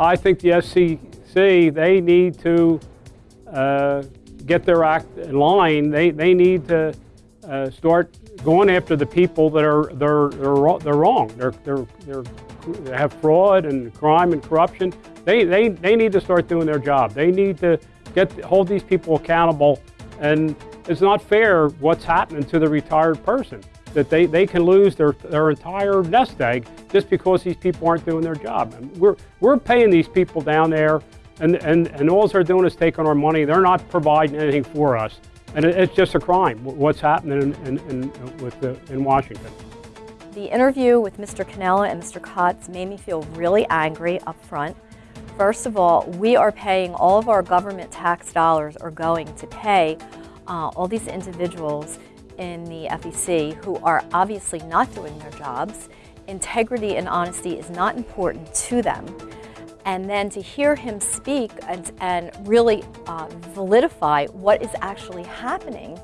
I think the SEC, they need to uh, get their act in line. They, they need to uh, start going after the people that are they're, they're, they're wrong. They're, they're, they're, they have fraud and crime and corruption. They, they, they need to start doing their job. They need to get hold these people accountable. And it's not fair what's happening to the retired person that they, they can lose their, their entire nest egg just because these people aren't doing their job. And we're, we're paying these people down there and, and, and all they're doing is taking our money. They're not providing anything for us. And it, it's just a crime what's happening in, in, in, with the, in Washington. The interview with Mr. Cannella and Mr. Kotz made me feel really angry up front. First of all, we are paying all of our government tax dollars are going to pay uh, all these individuals in the SEC who are obviously not doing their jobs. Integrity and honesty is not important to them. And then to hear him speak and, and really uh, validify what is actually happening,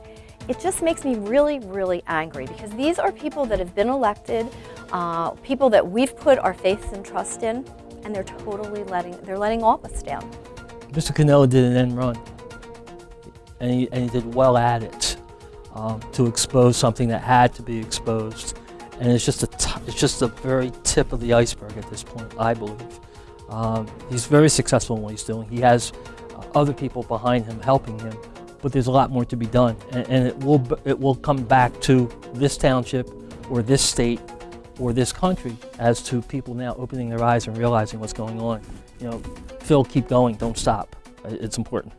it just makes me really, really angry because these are people that have been elected, uh, people that we've put our faith and trust in, and they're totally letting, they're letting all of us down. Mr. Cannella did an end run, and he, and he did well at it um, to expose something that had to be exposed. And it's just a it's just the very tip of the iceberg at this point, I believe. Um, he's very successful in what he's doing. He has uh, other people behind him helping him, but there's a lot more to be done, and, and it will it will come back to this township or this state or this country as to people now opening their eyes and realizing what's going on. You know, Phil, keep going, don't stop. It's important.